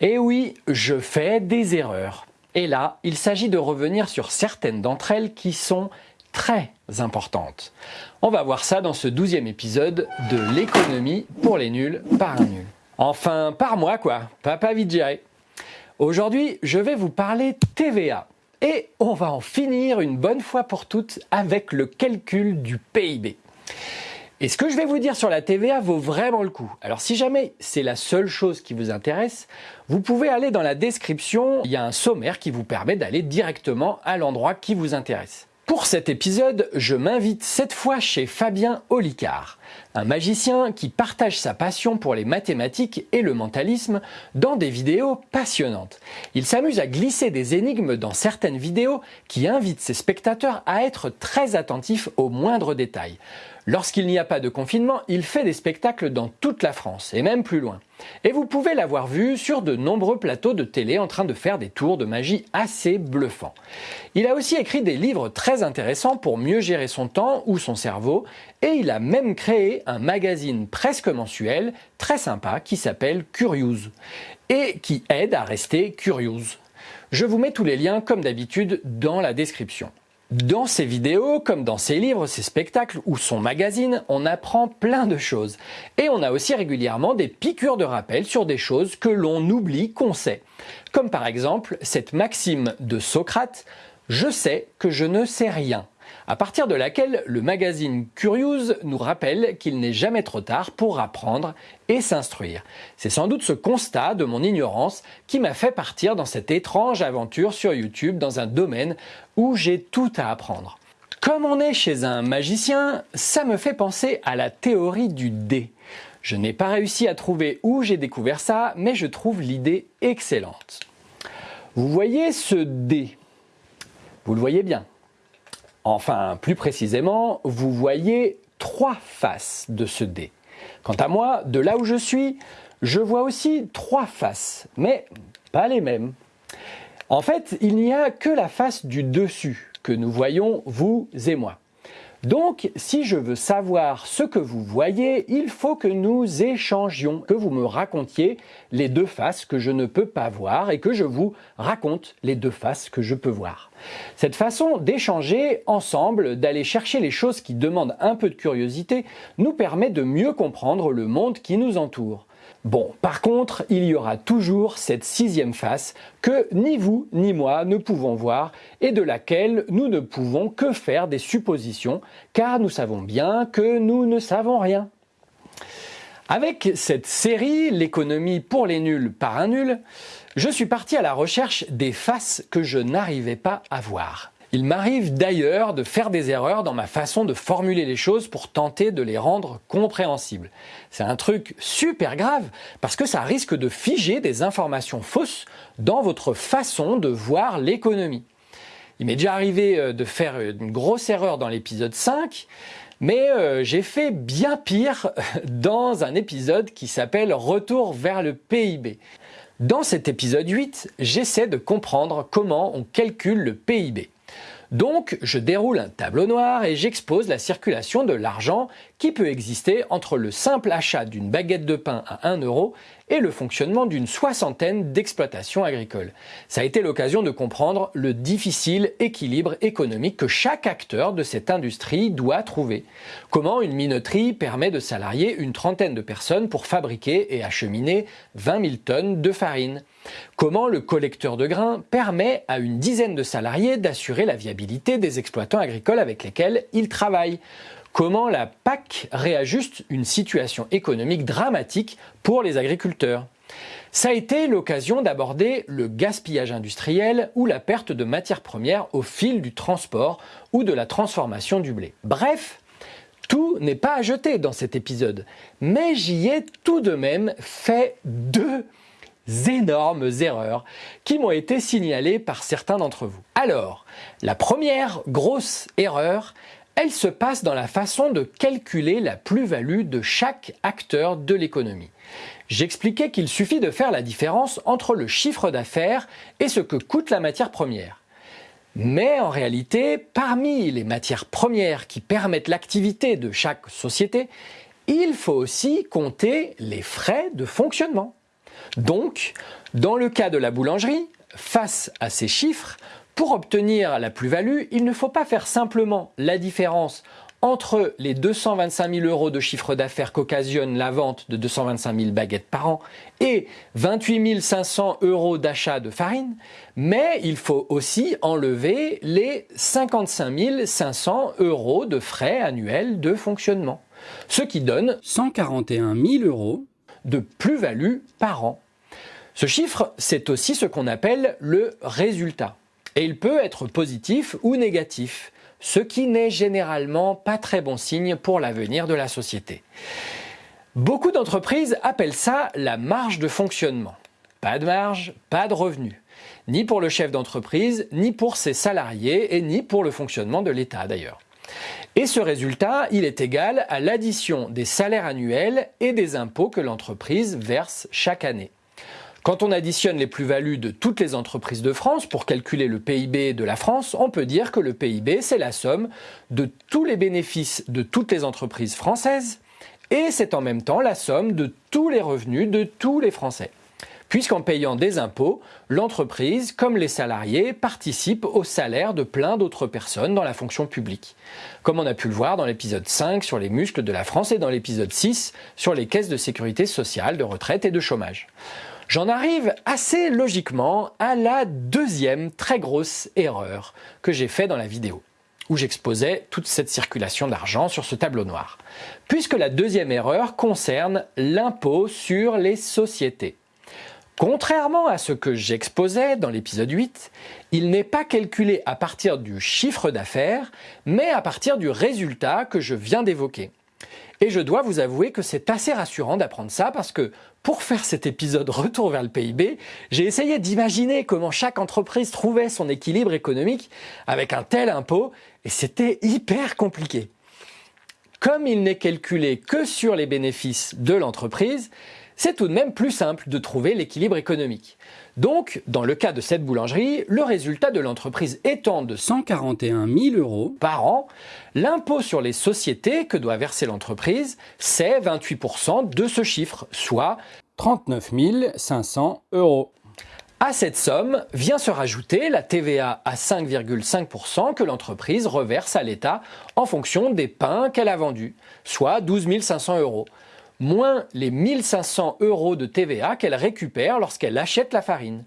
Et oui, je fais des erreurs. Et là, il s'agit de revenir sur certaines d'entre elles qui sont très importantes. On va voir ça dans ce douzième épisode de l'économie pour les nuls par un nul. Enfin, par moi quoi, papa géré. Aujourd'hui, je vais vous parler TVA. Et on va en finir une bonne fois pour toutes avec le calcul du PIB. Et ce que je vais vous dire sur la TVA vaut vraiment le coup. Alors si jamais c'est la seule chose qui vous intéresse, vous pouvez aller dans la description, il y a un sommaire qui vous permet d'aller directement à l'endroit qui vous intéresse. Pour cet épisode, je m'invite cette fois chez Fabien Olicard, un magicien qui partage sa passion pour les mathématiques et le mentalisme dans des vidéos passionnantes. Il s'amuse à glisser des énigmes dans certaines vidéos qui invitent ses spectateurs à être très attentifs aux moindres détails. Lorsqu'il n'y a pas de confinement, il fait des spectacles dans toute la France, et même plus loin. Et vous pouvez l'avoir vu sur de nombreux plateaux de télé en train de faire des tours de magie assez bluffants. Il a aussi écrit des livres très intéressants pour mieux gérer son temps ou son cerveau, et il a même créé un magazine presque mensuel, très sympa, qui s'appelle Curious, et qui aide à rester curious. Je vous mets tous les liens, comme d'habitude, dans la description. Dans ses vidéos, comme dans ses livres, ses spectacles ou son magazine, on apprend plein de choses. Et on a aussi régulièrement des piqûres de rappel sur des choses que l'on oublie qu'on sait. Comme par exemple cette maxime de Socrate, « Je sais que je ne sais rien » à partir de laquelle le magazine Curious nous rappelle qu'il n'est jamais trop tard pour apprendre et s'instruire. C'est sans doute ce constat de mon ignorance qui m'a fait partir dans cette étrange aventure sur YouTube dans un domaine où j'ai tout à apprendre. Comme on est chez un magicien, ça me fait penser à la théorie du dé. Je n'ai pas réussi à trouver où j'ai découvert ça, mais je trouve l'idée excellente. Vous voyez ce dé? Vous le voyez bien. Enfin, plus précisément, vous voyez trois faces de ce dé. Quant à moi, de là où je suis, je vois aussi trois faces, mais pas les mêmes. En fait, il n'y a que la face du dessus que nous voyons, vous et moi. Donc, si je veux savoir ce que vous voyez, il faut que nous échangions, que vous me racontiez les deux faces que je ne peux pas voir et que je vous raconte les deux faces que je peux voir. Cette façon d'échanger ensemble, d'aller chercher les choses qui demandent un peu de curiosité, nous permet de mieux comprendre le monde qui nous entoure. Bon, par contre, il y aura toujours cette sixième face que ni vous ni moi ne pouvons voir et de laquelle nous ne pouvons que faire des suppositions car nous savons bien que nous ne savons rien. Avec cette série, l'économie pour les nuls par un nul, je suis parti à la recherche des faces que je n'arrivais pas à voir. Il m'arrive d'ailleurs de faire des erreurs dans ma façon de formuler les choses pour tenter de les rendre compréhensibles. C'est un truc super grave parce que ça risque de figer des informations fausses dans votre façon de voir l'économie. Il m'est déjà arrivé euh, de faire une grosse erreur dans l'épisode 5, mais euh, j'ai fait bien pire dans un épisode qui s'appelle Retour vers le PIB. Dans cet épisode 8, j'essaie de comprendre comment on calcule le PIB. Donc, je déroule un tableau noir et j'expose la circulation de l'argent qui peut exister entre le simple achat d'une baguette de pain à 1 euro et le fonctionnement d'une soixantaine d'exploitations agricoles. Ça a été l'occasion de comprendre le difficile équilibre économique que chaque acteur de cette industrie doit trouver. Comment une minoterie permet de salarier une trentaine de personnes pour fabriquer et acheminer 20 000 tonnes de farine? Comment le collecteur de grains permet à une dizaine de salariés d'assurer la viabilité des exploitants agricoles avec lesquels ils travaillent comment la PAC réajuste une situation économique dramatique pour les agriculteurs? Ça a été l'occasion d'aborder le gaspillage industriel ou la perte de matières premières au fil du transport ou de la transformation du blé. Bref, tout n'est pas à jeter dans cet épisode, mais j'y ai tout de même fait deux énormes erreurs qui m'ont été signalées par certains d'entre vous. Alors, la première grosse erreur, elle se passe dans la façon de calculer la plus-value de chaque acteur de l'économie. J'expliquais qu'il suffit de faire la différence entre le chiffre d'affaires et ce que coûte la matière première. Mais en réalité, parmi les matières premières qui permettent l'activité de chaque société, il faut aussi compter les frais de fonctionnement. Donc, dans le cas de la boulangerie, face à ces chiffres, pour obtenir la plus-value, il ne faut pas faire simplement la différence entre les 225 000 euros de chiffre d'affaires qu'occasionne la vente de 225 000 baguettes par an et 28 500 euros d'achat de farine, mais il faut aussi enlever les 55 500 euros de frais annuels de fonctionnement, ce qui donne 141 000 euros de plus-value par an. Ce chiffre, c'est aussi ce qu'on appelle le résultat. Et il peut être positif ou négatif ce qui n'est généralement pas très bon signe pour l'avenir de la société. Beaucoup d'entreprises appellent ça la marge de fonctionnement. Pas de marge, pas de revenu. Ni pour le chef d'entreprise, ni pour ses salariés et ni pour le fonctionnement de l'État d'ailleurs. Et ce résultat, il est égal à l'addition des salaires annuels et des impôts que l'entreprise verse chaque année. Quand on additionne les plus-values de toutes les entreprises de France pour calculer le PIB de la France, on peut dire que le PIB, c'est la somme de tous les bénéfices de toutes les entreprises françaises et c'est en même temps la somme de tous les revenus de tous les Français. Puisqu'en payant des impôts, l'entreprise, comme les salariés, participe au salaire de plein d'autres personnes dans la fonction publique. Comme on a pu le voir dans l'épisode 5 sur les muscles de la France et dans l'épisode 6 sur les caisses de sécurité sociale, de retraite et de chômage. J'en arrive assez logiquement à la deuxième très grosse erreur que j'ai fait dans la vidéo où j'exposais toute cette circulation d'argent sur ce tableau noir. Puisque la deuxième erreur concerne l'impôt sur les sociétés. Contrairement à ce que j'exposais dans l'épisode 8, il n'est pas calculé à partir du chiffre d'affaires, mais à partir du résultat que je viens d'évoquer. Et je dois vous avouer que c'est assez rassurant d'apprendre ça parce que pour faire cet épisode Retour vers le PIB, j'ai essayé d'imaginer comment chaque entreprise trouvait son équilibre économique avec un tel impôt et c'était hyper compliqué. Comme il n'est calculé que sur les bénéfices de l'entreprise, c'est tout de même plus simple de trouver l'équilibre économique. Donc, dans le cas de cette boulangerie, le résultat de l'entreprise étant de 141 000 euros par an, l'impôt sur les sociétés que doit verser l'entreprise, c'est 28% de ce chiffre, soit 39 500 euros. À cette somme vient se rajouter la TVA à 5,5% que l'entreprise reverse à l'État en fonction des pains qu'elle a vendus, soit 12 500 euros moins les 1500 euros de TVA qu'elle récupère lorsqu'elle achète la farine.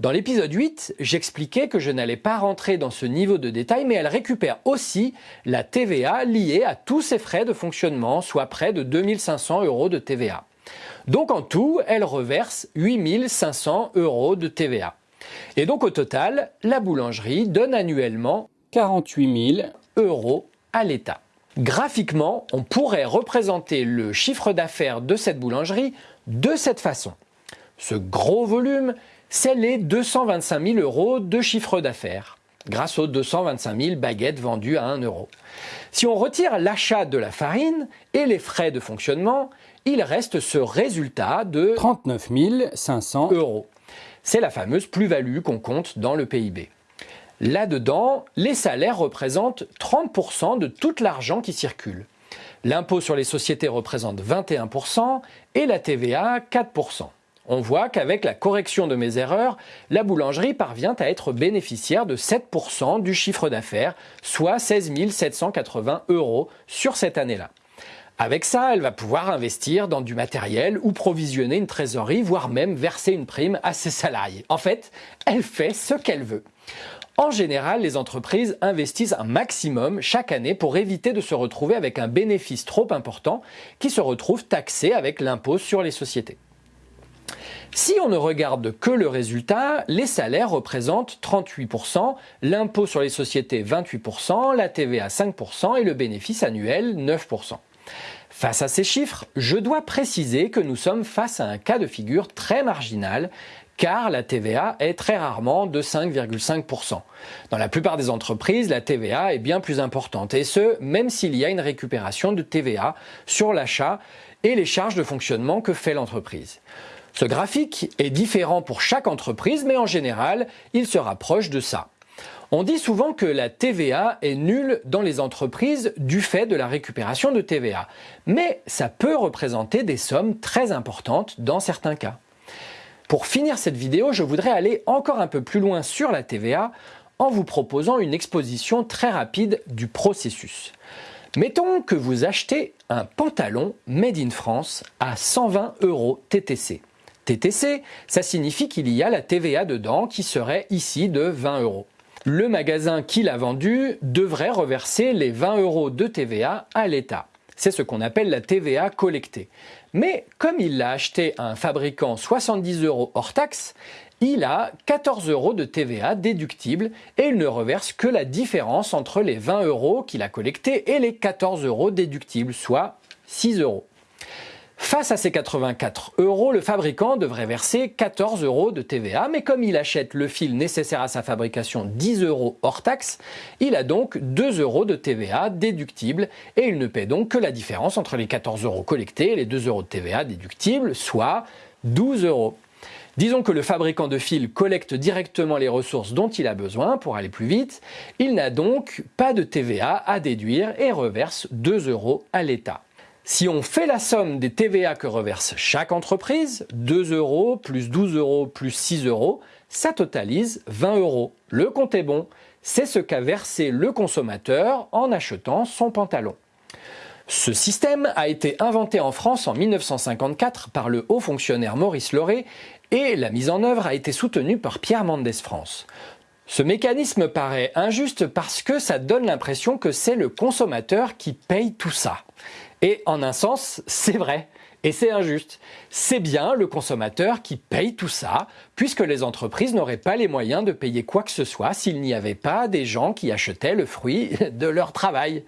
Dans l'épisode 8, j'expliquais que je n'allais pas rentrer dans ce niveau de détail, mais elle récupère aussi la TVA liée à tous ses frais de fonctionnement, soit près de 2500 euros de TVA. Donc en tout, elle reverse 8500 euros de TVA. Et donc au total, la boulangerie donne annuellement 48 000 euros à l'État. Graphiquement, on pourrait représenter le chiffre d'affaires de cette boulangerie de cette façon. Ce gros volume, c'est les 225 000 euros de chiffre d'affaires, grâce aux 225 000 baguettes vendues à 1 euro. Si on retire l'achat de la farine et les frais de fonctionnement, il reste ce résultat de 39 500 euros. C'est la fameuse plus-value qu'on compte dans le PIB. Là-dedans, les salaires représentent 30% de tout l'argent qui circule. L'impôt sur les sociétés représente 21% et la TVA 4%. On voit qu'avec la correction de mes erreurs, la boulangerie parvient à être bénéficiaire de 7% du chiffre d'affaires, soit 16 780 euros sur cette année-là. Avec ça, elle va pouvoir investir dans du matériel ou provisionner une trésorerie, voire même verser une prime à ses salariés. En fait, elle fait ce qu'elle veut. En général, les entreprises investissent un maximum chaque année pour éviter de se retrouver avec un bénéfice trop important qui se retrouve taxé avec l'impôt sur les sociétés. Si on ne regarde que le résultat, les salaires représentent 38%, l'impôt sur les sociétés 28%, la TVA 5% et le bénéfice annuel 9%. Face à ces chiffres, je dois préciser que nous sommes face à un cas de figure très marginal car la TVA est très rarement de 5,5%. Dans la plupart des entreprises, la TVA est bien plus importante, et ce, même s'il y a une récupération de TVA sur l'achat et les charges de fonctionnement que fait l'entreprise. Ce graphique est différent pour chaque entreprise, mais en général, il se rapproche de ça. On dit souvent que la TVA est nulle dans les entreprises du fait de la récupération de TVA, mais ça peut représenter des sommes très importantes dans certains cas. Pour finir cette vidéo, je voudrais aller encore un peu plus loin sur la TVA en vous proposant une exposition très rapide du processus. Mettons que vous achetez un pantalon made in France à 120 euros TTC. TTC, ça signifie qu'il y a la TVA dedans qui serait ici de 20 euros. Le magasin qui l'a vendu devrait reverser les 20 euros de TVA à l'État. C'est ce qu'on appelle la TVA collectée. Mais comme il l'a acheté à un fabricant 70 euros hors taxe, il a 14 euros de TVA déductible et il ne reverse que la différence entre les 20 euros qu'il a collectés et les 14 euros déductibles, soit 6 euros. Face à ces 84 euros, le fabricant devrait verser 14 euros de TVA, mais comme il achète le fil nécessaire à sa fabrication 10 euros hors taxe, il a donc 2 euros de TVA déductible et il ne paie donc que la différence entre les 14 euros collectés et les 2 euros de TVA déductibles, soit 12 euros. Disons que le fabricant de fil collecte directement les ressources dont il a besoin pour aller plus vite, il n'a donc pas de TVA à déduire et reverse 2 euros à l'État. Si on fait la somme des TVA que reverse chaque entreprise, 2 euros plus 12 euros plus 6 euros, ça totalise 20 euros. Le compte est bon, c'est ce qu'a versé le consommateur en achetant son pantalon. Ce système a été inventé en France en 1954 par le haut fonctionnaire Maurice Lauré et la mise en œuvre a été soutenue par Pierre Mendès France. Ce mécanisme paraît injuste parce que ça donne l'impression que c'est le consommateur qui paye tout ça. Et en un sens, c'est vrai. Et c'est injuste. C'est bien le consommateur qui paye tout ça, puisque les entreprises n'auraient pas les moyens de payer quoi que ce soit s'il n'y avait pas des gens qui achetaient le fruit de leur travail.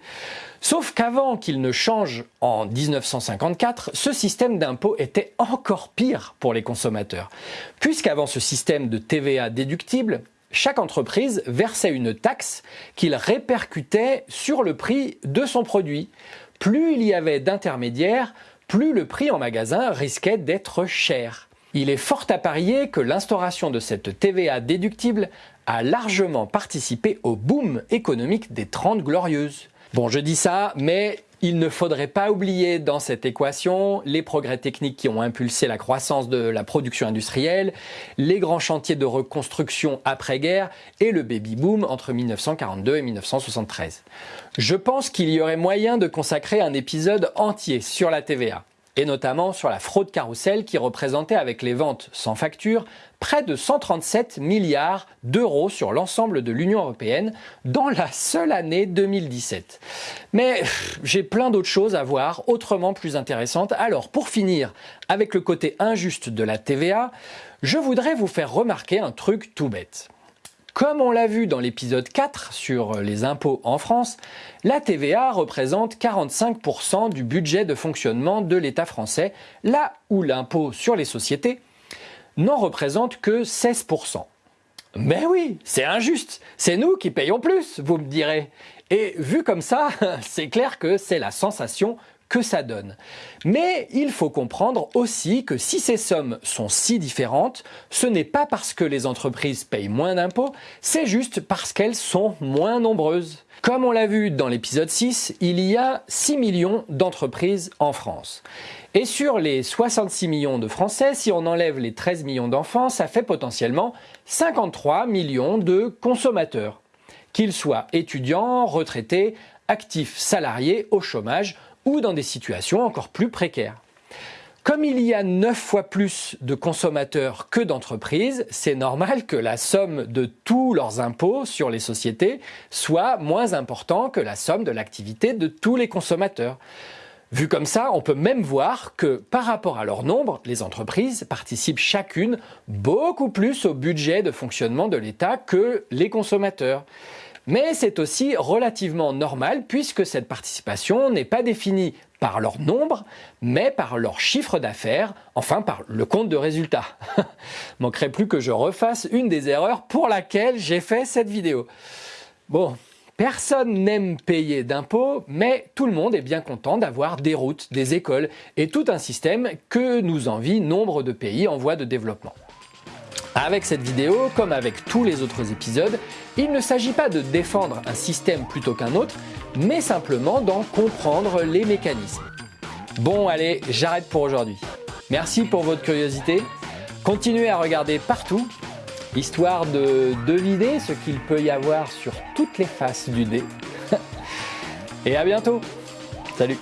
Sauf qu'avant qu'il ne change en 1954, ce système d'impôt était encore pire pour les consommateurs. Puisqu'avant ce système de TVA déductible, chaque entreprise versait une taxe qu'il répercutait sur le prix de son produit plus il y avait d'intermédiaires, plus le prix en magasin risquait d'être cher. Il est fort à parier que l'instauration de cette TVA déductible a largement participé au boom économique des Trente Glorieuses. Bon, je dis ça, mais il ne faudrait pas oublier dans cette équation les progrès techniques qui ont impulsé la croissance de la production industrielle, les grands chantiers de reconstruction après-guerre et le baby-boom entre 1942 et 1973. Je pense qu'il y aurait moyen de consacrer un épisode entier sur la TVA et notamment sur la fraude carrousel qui représentait avec les ventes sans facture près de 137 milliards d'euros sur l'ensemble de l'Union européenne dans la seule année 2017. Mais j'ai plein d'autres choses à voir autrement plus intéressantes. Alors pour finir avec le côté injuste de la TVA, je voudrais vous faire remarquer un truc tout bête. Comme on l'a vu dans l'épisode 4 sur les impôts en France, la TVA représente 45% du budget de fonctionnement de l'État français, là où l'impôt sur les sociétés n'en représente que 16%. Mais oui, c'est injuste, c'est nous qui payons plus, vous me direz. Et vu comme ça, c'est clair que c'est la sensation que ça donne. Mais il faut comprendre aussi que si ces sommes sont si différentes, ce n'est pas parce que les entreprises payent moins d'impôts, c'est juste parce qu'elles sont moins nombreuses. Comme on l'a vu dans l'épisode 6, il y a 6 millions d'entreprises en France. Et sur les 66 millions de Français, si on enlève les 13 millions d'enfants, ça fait potentiellement 53 millions de consommateurs. Qu'ils soient étudiants, retraités, actifs, salariés, au chômage ou dans des situations encore plus précaires. Comme il y a 9 fois plus de consommateurs que d'entreprises, c'est normal que la somme de tous leurs impôts sur les sociétés soit moins importante que la somme de l'activité de tous les consommateurs. Vu comme ça, on peut même voir que par rapport à leur nombre, les entreprises participent chacune beaucoup plus au budget de fonctionnement de l'État que les consommateurs. Mais c'est aussi relativement normal puisque cette participation n'est pas définie par leur nombre, mais par leur chiffre d'affaires, enfin par le compte de résultat. Manquerait plus que je refasse une des erreurs pour laquelle j'ai fait cette vidéo. Bon, Personne n'aime payer d'impôts, mais tout le monde est bien content d'avoir des routes, des écoles et tout un système que nous envient nombre de pays en voie de développement. Avec cette vidéo, comme avec tous les autres épisodes, il ne s'agit pas de défendre un système plutôt qu'un autre, mais simplement d'en comprendre les mécanismes. Bon allez, j'arrête pour aujourd'hui. Merci pour votre curiosité. Continuez à regarder partout, histoire de deviner ce qu'il peut y avoir sur toutes les faces du dé. Et à bientôt Salut